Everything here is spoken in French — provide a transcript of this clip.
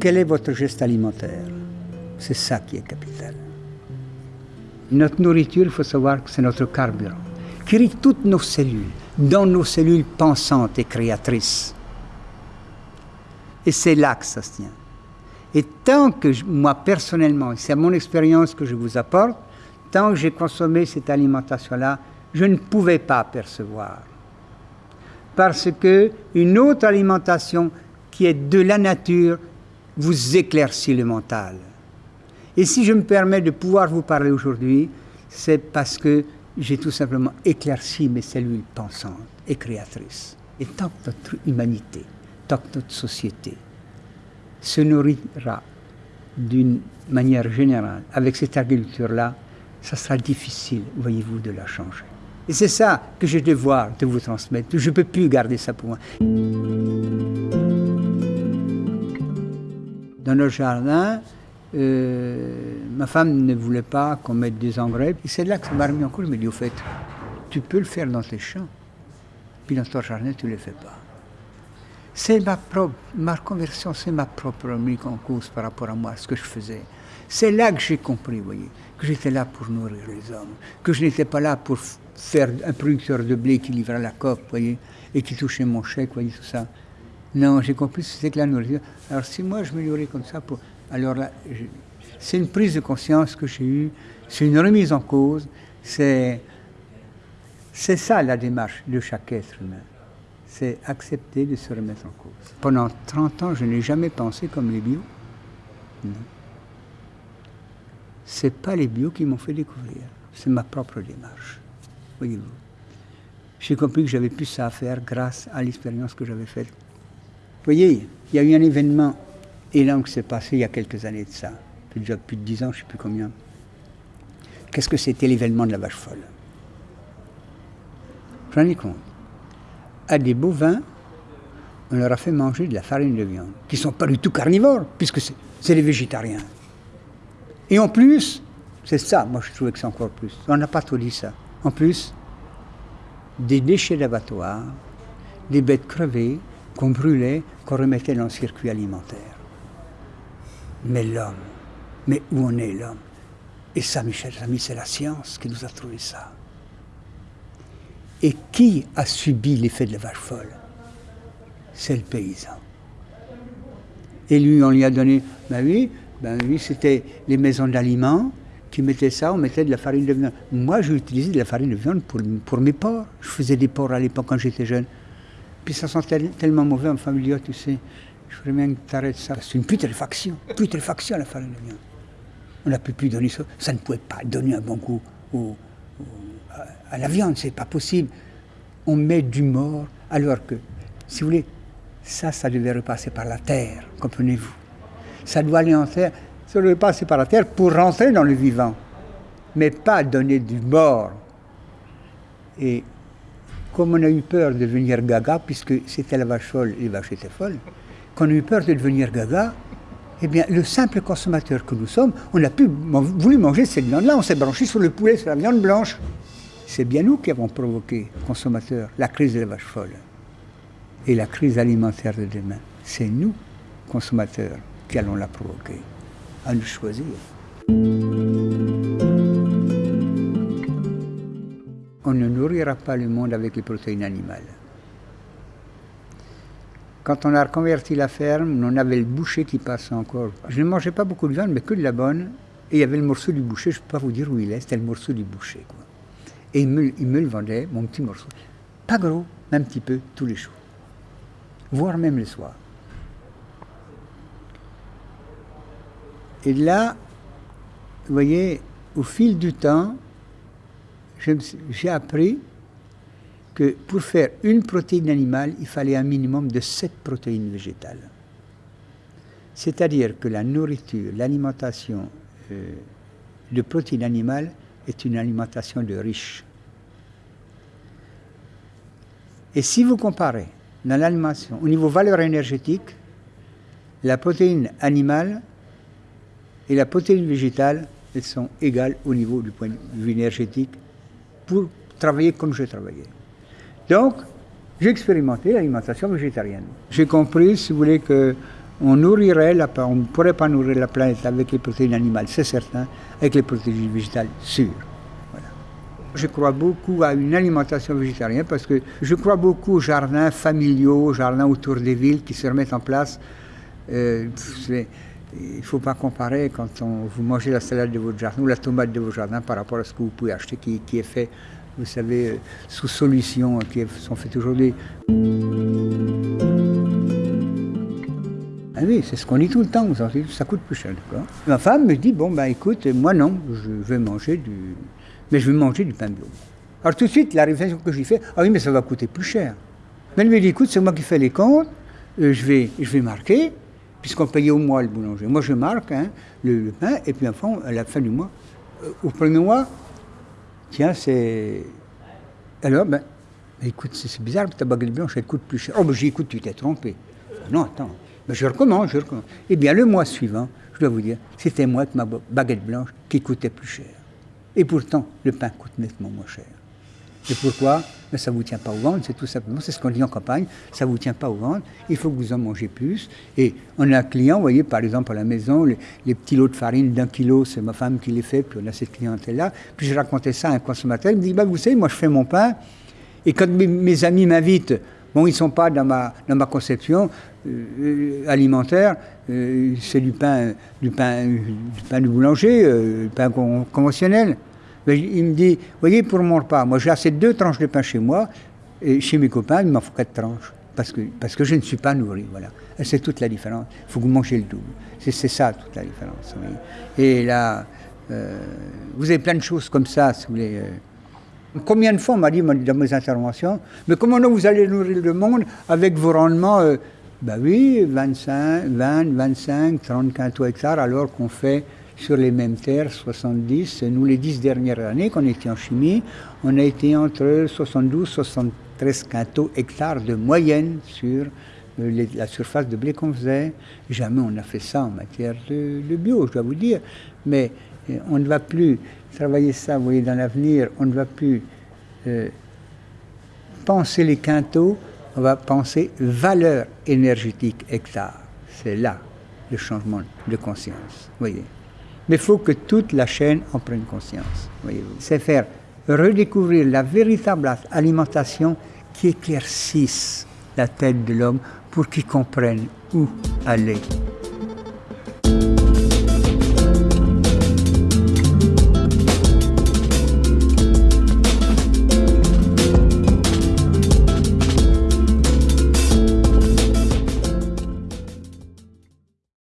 Quel est votre geste alimentaire? C'est ça qui est capital. Notre nourriture, il faut savoir que c'est notre carburant, qui toutes nos cellules, dans nos cellules pensantes et créatrices. Et c'est là que ça se tient. Et tant que moi personnellement, c'est mon expérience que je vous apporte, tant que j'ai consommé cette alimentation-là, je ne pouvais pas percevoir. Parce que une autre alimentation qui est de la nature vous éclaircit le mental. Et si je me permets de pouvoir vous parler aujourd'hui, c'est parce que j'ai tout simplement éclairci mes cellules pensantes et créatrices. Et tant que notre humanité, tant que notre société se nourrira d'une manière générale avec cette agriculture-là, ça sera difficile, voyez-vous, de la changer. Et c'est ça que j'ai devoir de vous transmettre. Je ne peux plus garder ça pour moi. Dans nos jardin, euh, ma femme ne voulait pas qu'on mette des engrais. C'est là que ça m'a remis en cause. Je me dis, au fait, tu peux le faire dans tes champs. Puis dans ton jardin, tu ne le fais pas. C'est ma propre, ma conversion, c'est ma propre mise en cause par rapport à moi, ce que je faisais. C'est là que j'ai compris, voyez, que j'étais là pour nourrir les hommes, que je n'étais pas là pour faire un producteur de blé qui livrait la COP, voyez, et qui touchait mon chèque, voyez, tout ça. Non, j'ai compris ce que c'était que la nourriture. Alors si moi je me comme ça, alors là, c'est une prise de conscience que j'ai eue, c'est une remise en cause, c'est, c'est ça la démarche de chaque être humain. C'est accepter de se remettre en cause. Pendant 30 ans, je n'ai jamais pensé comme les bio. Non c'est pas les bio qui m'ont fait découvrir, c'est ma propre démarche. Voyez-vous. J'ai compris que j'avais plus ça à faire grâce à l'expérience que j'avais faite. Voyez, il y a eu un événement élan qui s'est passé il y a quelques années de ça. Déjà plus de dix ans, je ne sais plus combien. Qu'est-ce que c'était l'événement de la vache folle? J'en ai compte. À des bovins, on leur a fait manger de la farine de viande, qui ne sont pas du tout carnivores, puisque c'est des végétariens. Et en plus, c'est ça, moi je trouvais que c'est encore plus. On n'a pas tout dit ça. En plus, des déchets d'abattoir, des bêtes crevées qu'on brûlait, qu'on remettait dans le circuit alimentaire. Mais l'homme, mais où en est l'homme? Et ça, mes chers amis, c'est la science qui nous a trouvé ça. Et qui a subi l'effet de la vache folle? C'est le paysan. Et lui, on lui a donné, ben oui, ben oui, c'était les maisons d'aliments qui mettaient ça, on mettait de la farine de viande. Moi, j'ai utilisé de la farine de viande pour, pour mes porcs. Je faisais des porcs à l'époque quand j'étais jeune. Puis ça sentait tellement mauvais en famille, tu sais. Je voudrais bien que tu arrêtes ça. C'est une putréfaction. Putréfaction la farine de viande. On n'a pu plus donner ça. Ça ne pouvait pas donner un bon goût à la viande, c'est pas possible. On met du mort, alors que, si vous voulez, ça, ça devait repasser par la terre, comprenez-vous ça doit aller en terre, ça doit passer par la terre pour rentrer dans le vivant, mais pas donner du mort. Et comme on a eu peur de devenir gaga, puisque c'était la vache folle les vaches étaient folles, qu'on a eu peur de devenir gaga, eh bien, le simple consommateur que nous sommes, on a pu voulu manger cette viande-là, on s'est branché sur le poulet, sur la viande blanche. C'est bien nous qui avons provoqué, consommateurs, la crise de la vache folle et la crise alimentaire de demain. C'est nous, consommateurs qu'allons la provoquer. À nous choisir. On ne nourrira pas le monde avec les protéines animales. Quand on a reconverti la ferme, on avait le boucher qui passait encore. Je ne mangeais pas beaucoup de viande, mais que de la bonne. Et il y avait le morceau du boucher, je ne peux pas vous dire où il est, c'était le morceau du boucher. Et il me, il me, le vendait, mon petit morceau. Pas gros, mais un petit peu, tous les jours. Voire même le soir. Et là, vous voyez, au fil du temps, j'ai appris que pour faire une protéine animale, il fallait un minimum de sept protéines végétales. C'est-à-dire que la nourriture, l'alimentation euh, de protéines animales est une alimentation de riches. Et si vous comparez dans l'alimentation, au niveau valeur énergétique, la protéine animale et la protéine végétale, elles sont égales au niveau du point de vue énergétique pour travailler comme je travaillais. Donc, j'ai expérimenté l'alimentation végétarienne. J'ai compris, si vous voulez, que on nourrirait on ne pourrait pas nourrir la planète avec les protéines animales, c'est certain, avec les protéines végétales, sûr. Je crois beaucoup à une alimentation végétarienne parce que je crois beaucoup aux jardins familiaux, aux jardins autour des villes qui se remettent en place. Euh, il ne faut pas comparer quand on, vous mangez la salade de votre jardin ou la tomate de votre jardin par rapport à ce que vous pouvez acheter qui, est fait, vous savez, sous solutions qui sont faites aujourd'hui. Ah oui, c'est ce qu'on dit tout le temps, ça coûte plus cher. Ma femme me dit, bon, ben écoute, moi non, je vais manger du... Mais je vais manger du pain bio. Alors tout de suite, la réflexion que j'ai fait, ah oui, mais ça va coûter plus cher. Mais elle me dit, écoute, c'est moi qui fais les comptes, euh, je, vais, je vais marquer, puisqu'on payait au mois le boulanger. Moi, je marque hein, le, pain, et puis enfin, à la fin du mois, euh, au premier mois, tiens, c'est... Alors, ben, écoute, c'est bizarre, ta baguette blanche, elle coûte plus cher. Oh, ben j'ai écoute, tu t'es trompé. Non, attends. Ben, je recommence, je recommence. Eh bien, le mois suivant, je dois vous dire, c'était moi avec ma baguette blanche qui coûtait plus cher. Et pourtant, le pain coûte nettement moins cher. Et pourquoi? Mais Ça ne vous tient pas au ventre, c'est tout simplement, c'est ce qu'on dit en campagne, ça ne vous tient pas au ventre, il faut que vous en mangez plus. Et on a un client, vous voyez, par exemple à la maison, les, petits lots de farine d'un kilo, c'est ma femme qui les fait, puis on a cette clientèle-là. Puis je racontais ça à un consommateur, il me dit, bah, vous savez, moi je fais mon pain, et quand mes amis m'invitent, Bon, ils ne sont pas dans ma, conception euh, alimentaire, euh, c'est du pain, du pain, du pain du boulanger, euh, du pain conventionnel. Il me dit, voyez, pour mon repas, moi j'ai assez deux tranches de pain chez moi, et chez mes copains, il m'en faut quatre tranches, parce que, parce que je ne suis pas nourri, voilà. C'est toute la différence. Il faut que vous mangez le double. C'est ça toute la différence. Et là, vous avez plein de choses comme ça, si vous voulez. Combien de fois on m'a dit dans mes interventions, mais comment vous allez nourrir le monde avec vos rendements euh, Ben oui, 25, 20, 25, 30 quintaux hectares, alors qu'on fait sur les mêmes terres 70. Nous, les 10 dernières années qu'on était en chimie, on a été entre 72 73 quintaux hectares de moyenne sur euh, la surface de blé qu'on faisait. Jamais on a fait ça en matière de, bio, je dois vous dire. Mais on ne va plus travailler ça, vous voyez, dans l'avenir, on ne va plus euh, penser les quintaux, on va penser valeur énergétique hectare. C'est là le changement de conscience, voyez. Mais il faut que toute la chaîne en prenne conscience. C'est faire redécouvrir la véritable alimentation qui éclaircisse la tête de l'homme pour qu'il comprenne où aller.